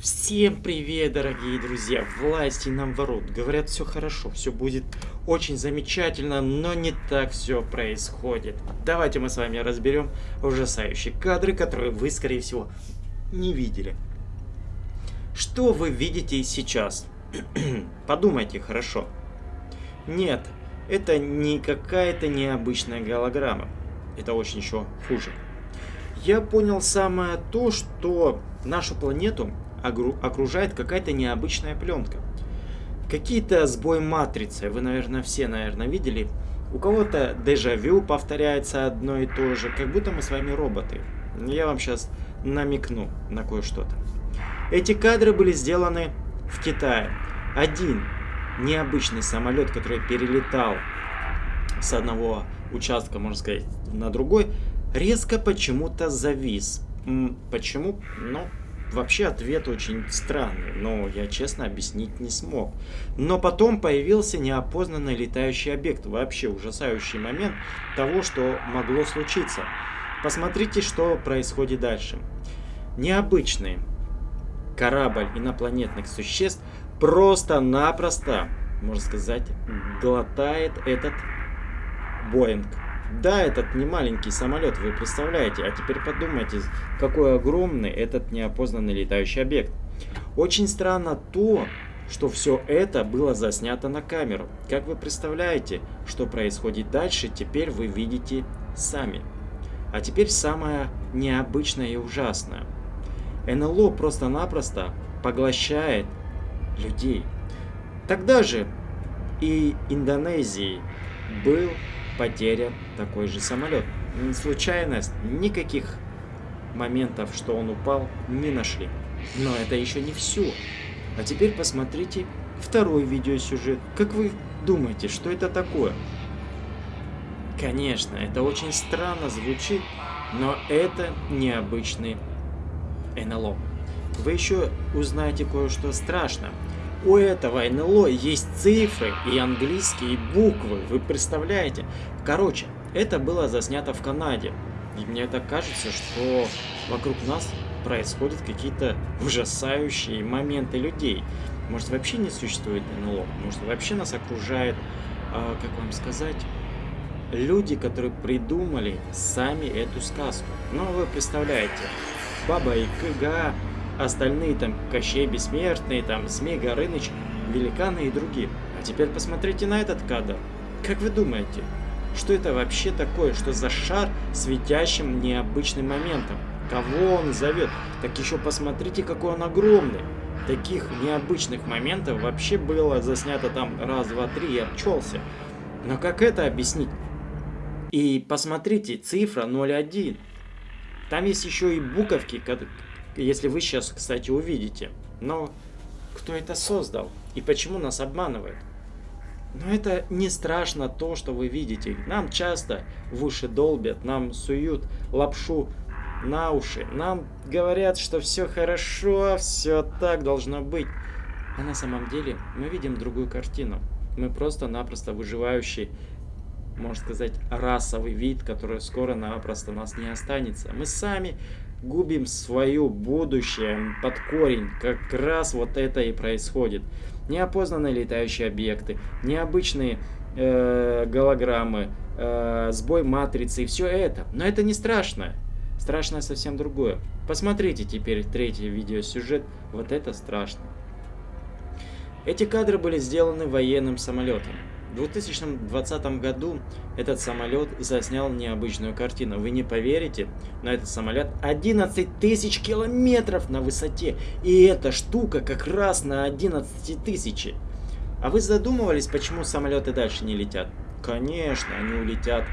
Всем привет, дорогие друзья! Власти нам ворот. Говорят, все хорошо, все будет очень замечательно, но не так все происходит. Давайте мы с вами разберем ужасающие кадры, которые вы, скорее всего, не видели. Что вы видите сейчас? Подумайте хорошо. Нет, это не какая-то необычная голограмма. Это очень еще хуже. Я понял самое то, что нашу планету окружает какая-то необычная пленка. Какие-то сбой матрицы, вы, наверное, все, наверное, видели. У кого-то дежавю повторяется одно и то же, как будто мы с вами роботы. Я вам сейчас намекну на кое-что-то. Эти кадры были сделаны в Китае. Один необычный самолет, который перелетал с одного участка, можно сказать, на другой, резко почему-то завис. Почему? Ну, Вообще ответ очень странный, но я честно объяснить не смог. Но потом появился неопознанный летающий объект, вообще ужасающий момент того, что могло случиться. Посмотрите, что происходит дальше. Необычный корабль инопланетных существ просто-напросто, можно сказать, глотает этот Боинг. Да, этот не маленький самолет, вы представляете. А теперь подумайте, какой огромный этот неопознанный летающий объект. Очень странно то, что все это было заснято на камеру. Как вы представляете, что происходит дальше, теперь вы видите сами. А теперь самое необычное и ужасное. НЛО просто-напросто поглощает людей. Тогда же и Индонезии был потерян такой же самолет. Случайность, никаких моментов, что он упал, не нашли. Но это еще не все. А теперь посмотрите второй видеосюжет. Как вы думаете, что это такое? Конечно, это очень странно звучит, но это необычный НЛО. Вы еще узнаете кое-что страшное. У этого НЛО есть цифры и английские буквы, вы представляете? Короче, это было заснято в Канаде. И мне так кажется, что вокруг нас происходят какие-то ужасающие моменты людей. Может вообще не существует НЛО, может вообще нас окружает, э, как вам сказать, люди, которые придумали сами эту сказку. Ну, вы представляете, Баба Кыга, остальные там Кощей Бессмертный, там Змей Горыныч, Великаны и другие. А теперь посмотрите на этот кадр. Как вы думаете, что это вообще такое? Что за шар светящим необычным моментом? Кого он зовет? Так еще посмотрите, какой он огромный. Таких необычных моментов вообще было заснято там раз, два, три, я обчелся. Но как это объяснить? И посмотрите, цифра 0,1. Там есть еще и буковки, если вы сейчас, кстати, увидите. Но кто это создал? И почему нас обманывает? Но это не страшно то, что вы видите. Нам часто в уши долбят, нам суют лапшу на уши. Нам говорят, что все хорошо, все так должно быть. А на самом деле мы видим другую картину. Мы просто-напросто выживающий, можно сказать, расовый вид, который скоро-напросто нас не останется. Мы сами губим свое будущее под корень. Как раз вот это и происходит. Неопознанные летающие объекты, необычные э, голограммы, э, сбой матрицы и все это. Но это не страшно. Страшно совсем другое. Посмотрите теперь третий видеосюжет. Вот это страшно. Эти кадры были сделаны военным самолетом. В 2020 году этот самолет заснял необычную картину. Вы не поверите, но этот самолет 11 тысяч километров на высоте. И эта штука как раз на 11 тысячи. А вы задумывались, почему самолеты дальше не летят? Конечно, они улетят.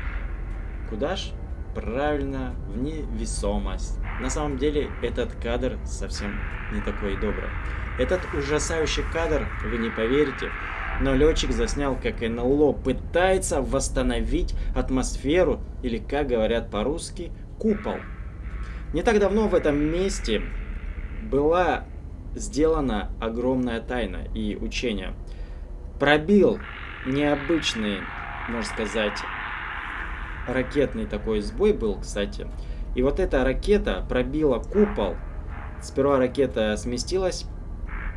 Куда ж? Правильно, в невесомость. На самом деле, этот кадр совсем не такой добрый. Этот ужасающий кадр, вы не поверите, но летчик заснял, как НЛО пытается восстановить атмосферу, или, как говорят по-русски, купол. Не так давно в этом месте была сделана огромная тайна и учение. Пробил необычный, можно сказать, ракетный такой сбой был, кстати. И вот эта ракета пробила купол Сперва ракета сместилась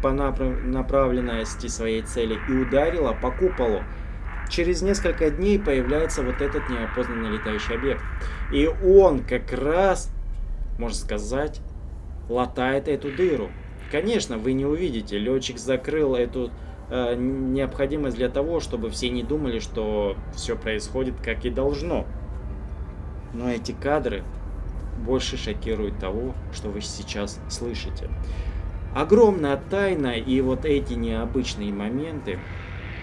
по направ направленности своей цели и ударила по куполу. Через несколько дней появляется вот этот неопознанный летающий объект. И он как раз, можно сказать, латает эту дыру. Конечно, вы не увидите. Летчик закрыл эту э, необходимость для того, чтобы все не думали, что все происходит как и должно. Но эти кадры больше шокируют того, что вы сейчас слышите. Огромная тайна и вот эти необычные моменты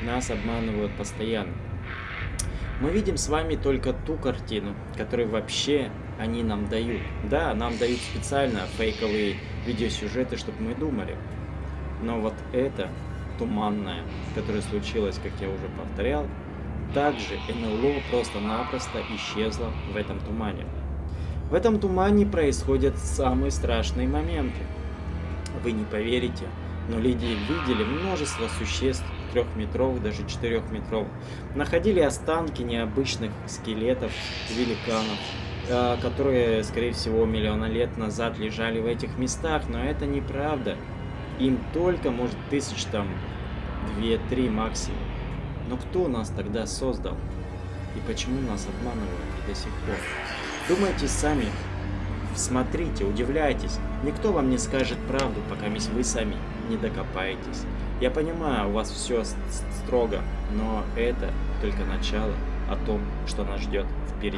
нас обманывают постоянно. Мы видим с вами только ту картину, которую вообще они нам дают. Да, нам дают специально фейковые видеосюжеты, чтобы мы думали. Но вот это туманное, которое случилось, как я уже повторял, также НЛО просто-напросто исчезло в этом тумане. В этом тумане происходят самые страшные моменты. Вы не поверите, но люди видели множество существ трехметровых, даже четырехметровых. Находили останки необычных скелетов, великанов, Э, которые, скорее всего, миллиона лет назад лежали в этих местах, но это неправда. Им только, может, тысяч там, две-три максимум. Но кто нас тогда создал? И почему нас обманывают до сих пор? Думайте сами, смотрите, удивляйтесь. Никто вам не скажет правду, пока вы сами не докопаетесь. Я понимаю, у вас все строго, но это только начало о том, что нас ждет впереди.